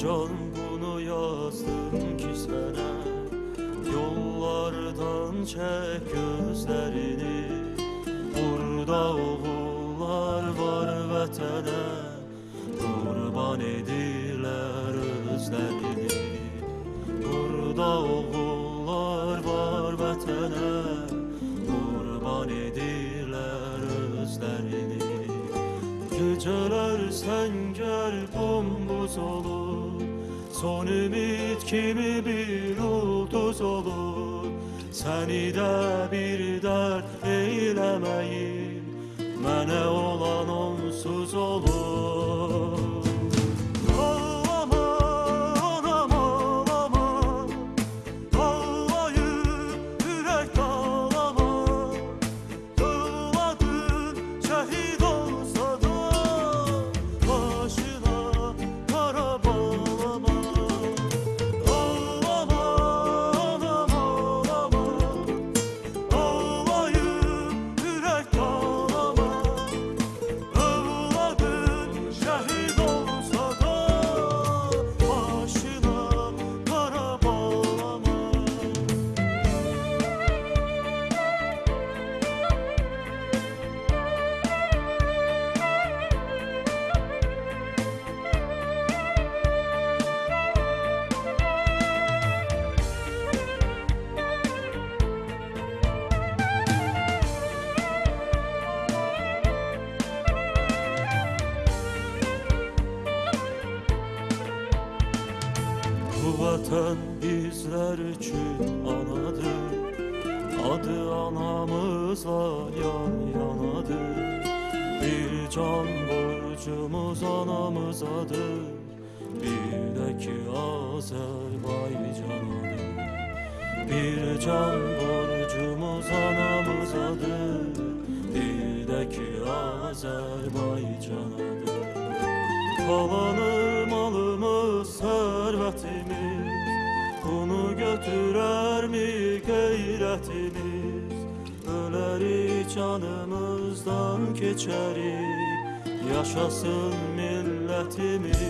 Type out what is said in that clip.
Can bunu yazdım ki sana Yollardan çek gözlerini. Burada oğullar var vatana Kurban edirler özlerini. Burada oğullar var vatana Kurban edirler özlerini. Geceler sen gel bombuz olur. Son ümit kimi bir ulduz olur? Seni de bir dert eylemeyin Mene olan onsuz olur vatan bizler için anadır. Adı anamızla yan yanadır. Bir can borcumuz anamızadır Bir de ki Azerbaycan'adır. Bir can borcumuz anamızadır Bir de ki Azerbaycan'adır Kalanı malımız, servetimiz. Bunu götürer mi gayretimiz? Öleri canımızdan geçerik Yaşasın milletimiz